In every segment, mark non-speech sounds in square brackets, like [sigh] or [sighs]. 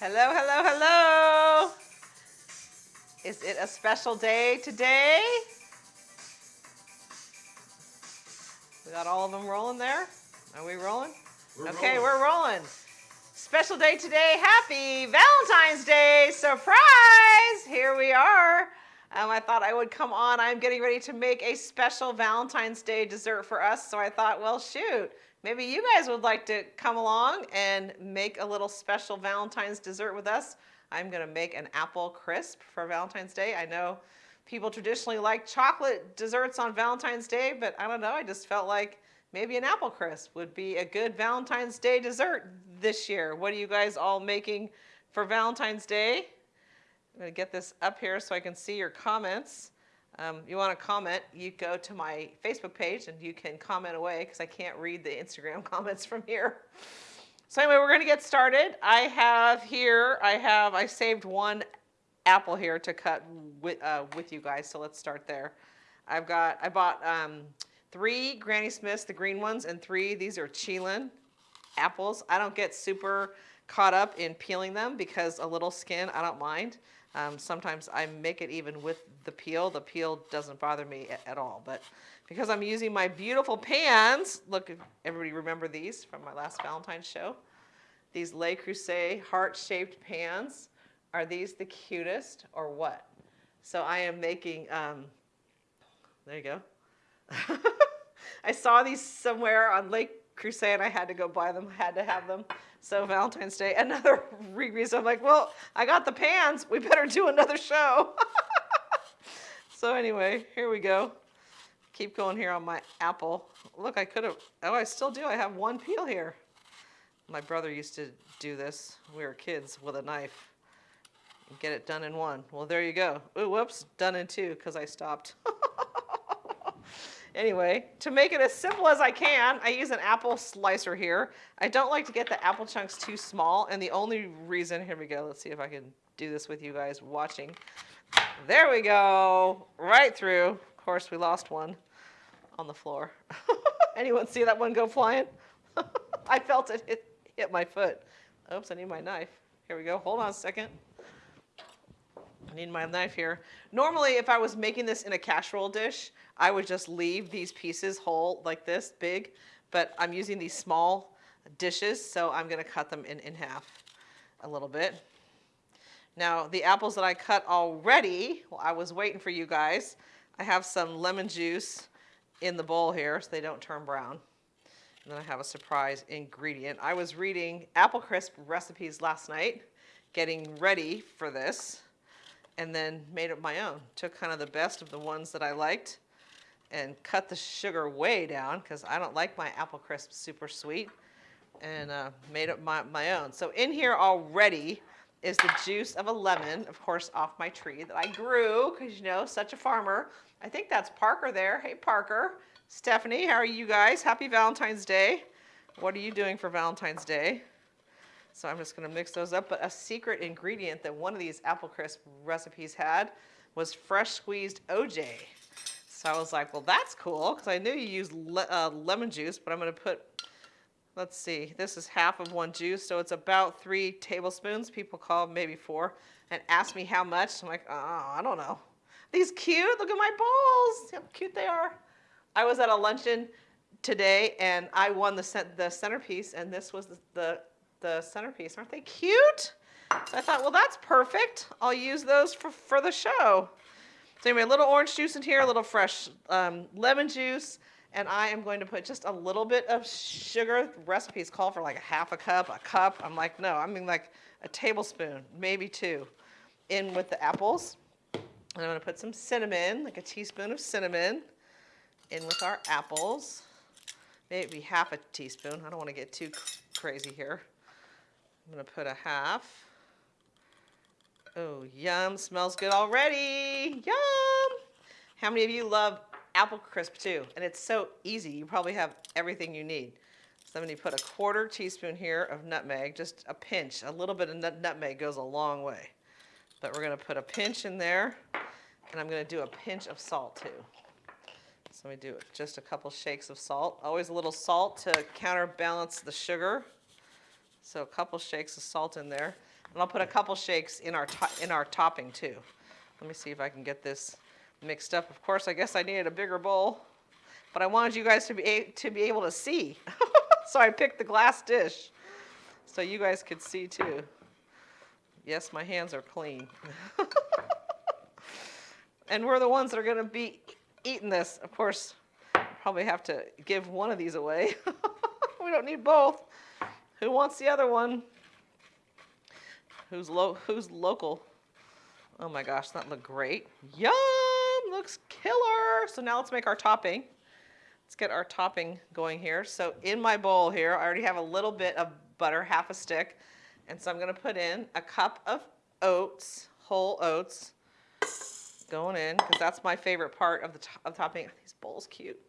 Hello, hello, hello. Is it a special day today? We got all of them rolling there? Are we rolling? We're okay, rolling. we're rolling. Special day today. Happy Valentine's Day. Surprise! Here we are. Um, I thought I would come on. I'm getting ready to make a special Valentine's Day dessert for us. So I thought, well, shoot, maybe you guys would like to come along and make a little special Valentine's dessert with us. I'm going to make an apple crisp for Valentine's Day. I know people traditionally like chocolate desserts on Valentine's Day, but I don't know. I just felt like maybe an apple crisp would be a good Valentine's Day dessert this year. What are you guys all making for Valentine's Day? I'm to get this up here so I can see your comments. Um, you want to comment, you go to my Facebook page and you can comment away because I can't read the Instagram [laughs] comments from here. So anyway, we're going to get started. I have here, I have, I saved one apple here to cut with, uh, with you guys, so let's start there. I've got, I bought um, three Granny Smiths, the green ones, and three, these are Chelan apples. I don't get super caught up in peeling them because a little skin, I don't mind. Um, sometimes I make it even with the peel. The peel doesn't bother me at, at all. But because I'm using my beautiful pans, look, everybody remember these from my last Valentine's show? These Le Creuset heart-shaped pans. Are these the cutest or what? So I am making, um, there you go. [laughs] I saw these somewhere on Le Creuset and I had to go buy them, had to have them. So Valentine's Day, another [laughs] reason I'm like, well, I got the pans, we better do another show. [laughs] so anyway, here we go. Keep going here on my apple. Look, I could have, oh, I still do. I have one peel here. My brother used to do this. We were kids with a knife. Get it done in one. Well, there you go. Ooh, whoops, done in two because I stopped. [laughs] Anyway, to make it as simple as I can, I use an apple slicer here. I don't like to get the apple chunks too small, and the only reason, here we go, let's see if I can do this with you guys watching. There we go, right through. Of course, we lost one on the floor. [laughs] Anyone see that one go flying? [laughs] I felt it hit, hit my foot. Oops, I need my knife. Here we go, hold on a second. I need my knife here. Normally, if I was making this in a casserole dish, I would just leave these pieces whole like this, big, but I'm using these small dishes, so I'm gonna cut them in, in half a little bit. Now, the apples that I cut already, well, I was waiting for you guys. I have some lemon juice in the bowl here so they don't turn brown. And then I have a surprise ingredient. I was reading apple crisp recipes last night, getting ready for this and then made it my own. Took kind of the best of the ones that I liked and cut the sugar way down because I don't like my apple crisp super sweet and uh, made it my, my own. So in here already is the juice of a lemon, of course, off my tree that I grew because, you know, such a farmer. I think that's Parker there. Hey, Parker. Stephanie, how are you guys? Happy Valentine's Day. What are you doing for Valentine's Day? So I'm just going to mix those up. But a secret ingredient that one of these apple crisp recipes had was fresh squeezed OJ. So I was like, well, that's cool because I knew you use le uh, lemon juice, but I'm going to put, let's see, this is half of one juice. So it's about three tablespoons. People call maybe four and ask me how much. I'm like, oh, I don't know. These cute. Look at my balls. How cute they are. I was at a luncheon today and I won the, the centerpiece and this was the, the the centerpiece. Aren't they cute? So I thought, well, that's perfect. I'll use those for, for the show. So anyway, a little orange juice in here, a little fresh um, lemon juice, and I am going to put just a little bit of sugar. Recipes call for like a half a cup, a cup. I'm like, no, I mean like a tablespoon, maybe two, in with the apples. And I'm gonna put some cinnamon, like a teaspoon of cinnamon, in with our apples. Maybe half a teaspoon. I don't wanna get too crazy here. I'm gonna put a half. Oh, yum, smells good already. Yum! How many of you love apple crisp too? And it's so easy, you probably have everything you need. So I'm gonna put a quarter teaspoon here of nutmeg, just a pinch. A little bit of nutmeg goes a long way. But we're gonna put a pinch in there, and I'm gonna do a pinch of salt too. So we do just a couple shakes of salt. Always a little salt to counterbalance the sugar. So a couple shakes of salt in there. And I'll put a couple shakes in our, in our topping too. Let me see if I can get this mixed up. Of course, I guess I needed a bigger bowl, but I wanted you guys to be, to be able to see. [laughs] so I picked the glass dish so you guys could see too. Yes, my hands are clean. [laughs] and we're the ones that are going to be eating this. Of course, probably have to give one of these away. [laughs] we don't need both. Who wants the other one? Who's lo- who's local? Oh my gosh, that looked great. Yum! Looks killer. So now let's make our topping. Let's get our topping going here. So in my bowl here, I already have a little bit of butter, half a stick. And so I'm gonna put in a cup of oats, whole oats, going in, because that's my favorite part of the to- of topping. [sighs] These bowls cute.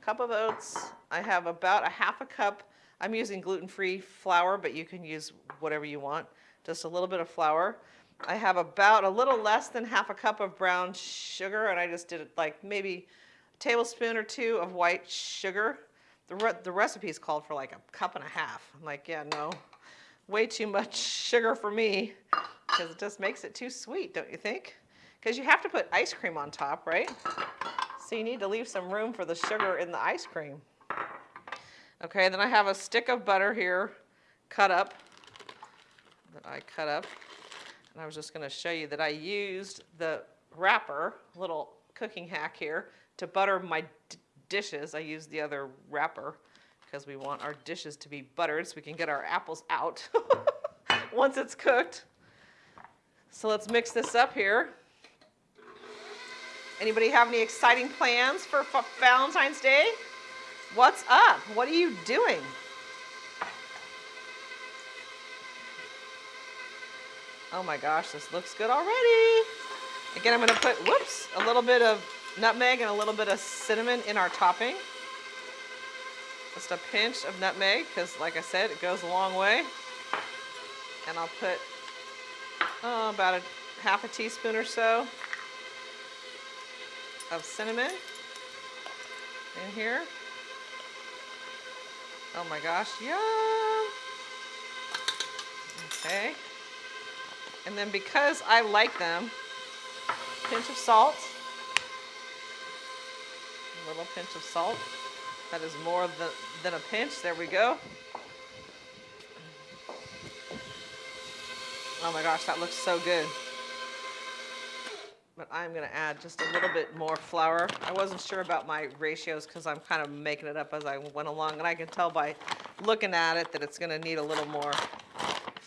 Cup of oats. I have about a half a cup. I'm using gluten-free flour, but you can use whatever you want. Just a little bit of flour. I have about a little less than half a cup of brown sugar, and I just did like maybe a tablespoon or two of white sugar. The, re- the recipe's called for like a cup and a half. I'm like, yeah, no, way too much sugar for me, because it just makes it too sweet, don't you think? Because you have to put ice cream on top, right? So you need to leave some room for the sugar in the ice cream. Okay, then I have a stick of butter here, cut up, that I cut up. And I was just going to show you that I used the wrapper, little cooking hack here, to butter my dishes. I used the other wrapper because we want our dishes to be buttered so we can get our apples out [laughs] once it's cooked. So let's mix this up here. Anybody have any exciting plans for Valentine's Day? What's up? What are you doing? Oh my gosh, this looks good already. Again, I'm gonna put, whoops, a little bit of nutmeg and a little bit of cinnamon in our topping. Just a pinch of nutmeg, because like I said, it goes a long way. And I'll put oh, about a half a teaspoon or so of cinnamon in here. Oh my gosh, yum! Okay. And then because I like them, pinch of salt. A little pinch of salt. That is more than, than a pinch. There we go. Oh my gosh, that looks so good. But I'm gonna add just a little bit more flour. I wasn't sure about my ratios because I'm kind of making it up as I went along and I can tell by looking at it that it's gonna need a little more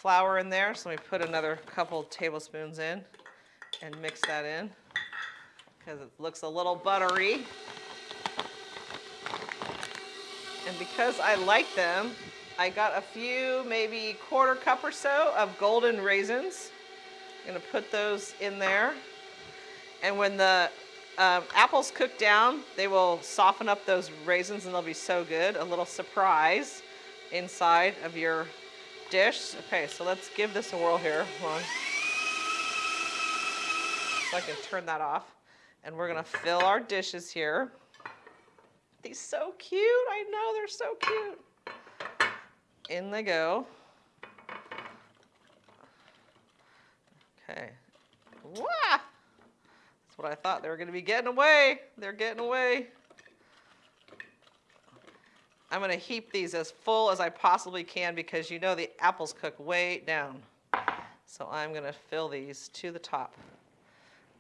flour in there. So let me put another couple tablespoons in and mix that in because it looks a little buttery. And because I like them, I got a few, maybe quarter cup or so of golden raisins. I'm gonna put those in there. And when the um, apples cook down, they will soften up those raisins and they'll be so good. A little surprise inside of your dish. Okay, so let's give this a whirl here. So I can turn that off. And we're gonna fill our dishes here. These so cute. I know they're so cute. In they go. Okay. Wow. That's what I thought. They were to be getting away. They're getting away. I'm going to heap these as full as I possibly can because you know the apples cook way down. So I'm going to fill these to the top.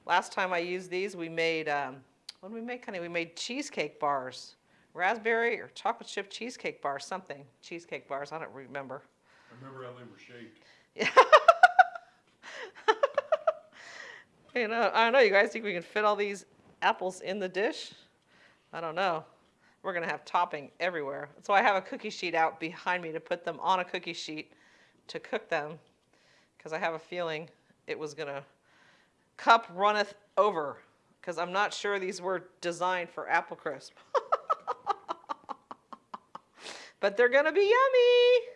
Last time I used these, we made, um, what did we make, honey? We made cheesecake bars. Raspberry or chocolate chip cheesecake bars, something. Cheesecake bars, I don't remember. I remember how they were shaped. Yeah. [laughs] You know, I don't know. You guys think we can fit all these apples in the dish? I don't know. We're gonna have topping everywhere. So I have a cookie sheet out behind me to put them on a cookie sheet to cook them, because I have a feeling it was gonna cup runneth over, because I'm not sure these were designed for apple crisp. [laughs] but they're gonna be yummy.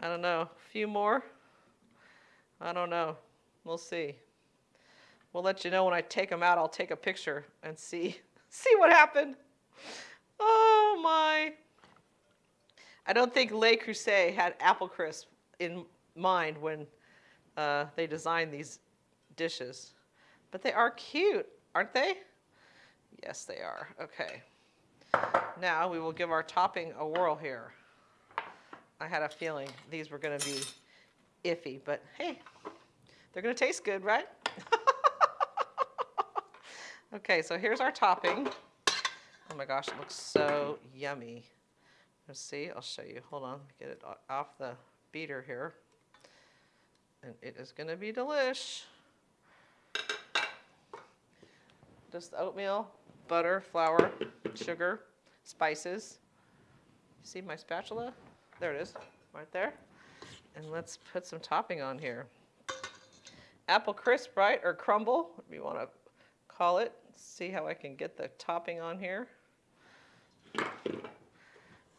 I don't know. A few more. I don't know. We'll see. We'll let you know when I take them out. I'll take a picture and see [laughs] see what happened. Oh my! I don't think Le Creuset had apple crisp in mind when uh, they designed these dishes. But they are cute, aren't they? Yes, they are. Okay. Now we will give our topping a whirl here. I had a feeling these were going to be iffy, but hey, they're going to taste good, right? [laughs] okay, so here's our topping. My gosh, it looks so yummy. Let's see, I'll show you. Hold on, get it off the beater here. And it is going to be delish. Just oatmeal, butter, flour, sugar, spices. See my spatula? There it is, right there. And let's put some topping on here. Apple crisp, right? Or crumble, whatever you want to call it. See how I can get the topping on here.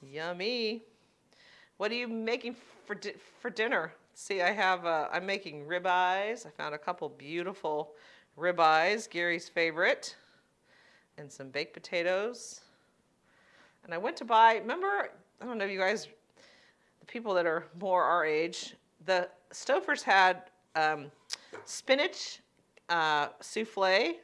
Yummy. What are you making for, di- for dinner? See, I have, uh, I'm making ribeyes. I found a couple beautiful ribeyes, Gary's favorite, and some baked potatoes. And I went to buy, remember, I don't know if you guys, the people that are more our age, the Stouffer's had um, spinach uh, souffle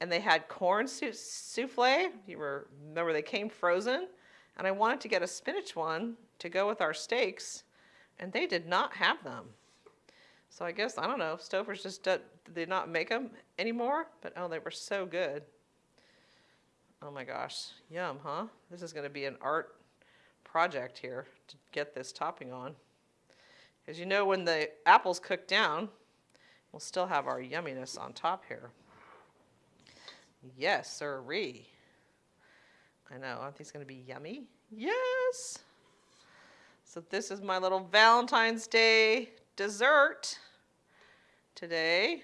and they had corn sou- souffle. You were, remember, they came frozen. And I wanted to get a spinach one to go with our steaks, and they did not have them. So I guess, I don't know, Stouffer's just do- did not make them anymore, but oh, they were so good. Oh my gosh, yum, huh? This is going to be an art project here to get this topping on. As you know, when the apples cook down, we'll still have our yumminess on top here. Yes, sirree. I know, aren't these going to be yummy? Yes. So this is my little Valentine's Day dessert today.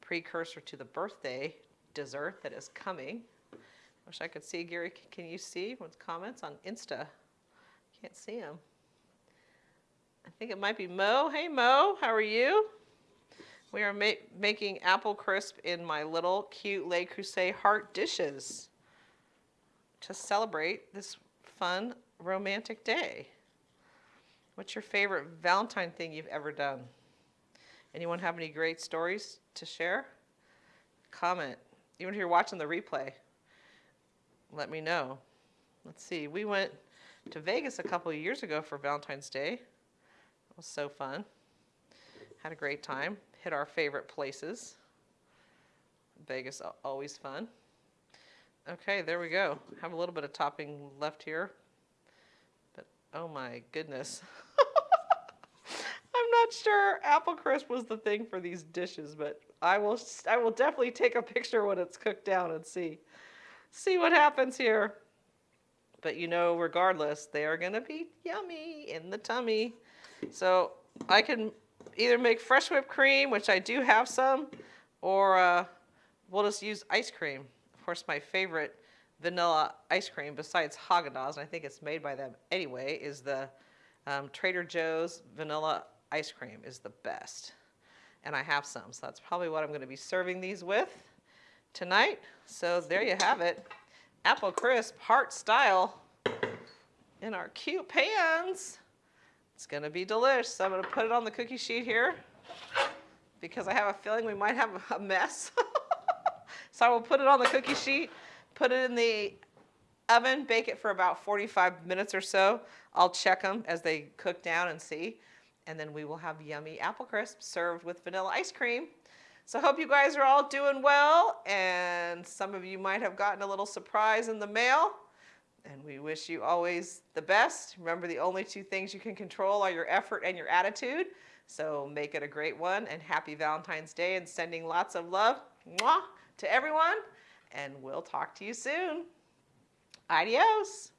Precursor to the birthday dessert that is coming. Wish I could see Gary. Can you see what's comments on Insta? Can't see him. I think it might be Mo. Hey Mo, how are you? We are ma- making apple crisp in my little cute Le Creuset heart dishes to celebrate this fun romantic day. What's your favorite Valentine thing you've ever done? Anyone have any great stories to share? Comment. Even if you're watching the replay, let me know. Let's see. We went to Vegas a couple years ago for Valentine's Day. It was so fun. Had a great time. Hit our favorite places. Vegas always fun. Okay, there we go. Have a little bit of topping left here. But oh my goodness. [laughs] I'm not sure apple crisp was the thing for these dishes, but I will I will definitely take a picture when it's cooked down and see see what happens here. But you know, regardless, they are going to be yummy in the tummy. So, I can either make fresh whipped cream, which I do have some, or uh, we'll just use ice cream. Of course, my favorite vanilla ice cream, besides Haagen-Dazs, and I think it's made by them anyway, is the um, Trader Joe's vanilla ice cream is the best. And I have some, so that's probably what I'm going to be serving these with tonight. So there you have it. Apple crisp, heart style, in our cute pans. It's going to be delish. So I'm going to put it on the cookie sheet here because I have a feeling we might have a mess. [laughs] so I will put it on the cookie sheet, put it in the oven, bake it for about 45 minutes or so. I'll check them as they cook down and see. And then we will have yummy apple crisp served with vanilla ice cream. So hope you guys are all doing well. And some of you might have gotten a little surprise in the mail. And we wish you always the best. Remember, the only two things you can control are your effort and your attitude. So make it a great one. And happy Valentine's Day and sending lots of love mwah, to everyone. And we'll talk to you soon. Adios.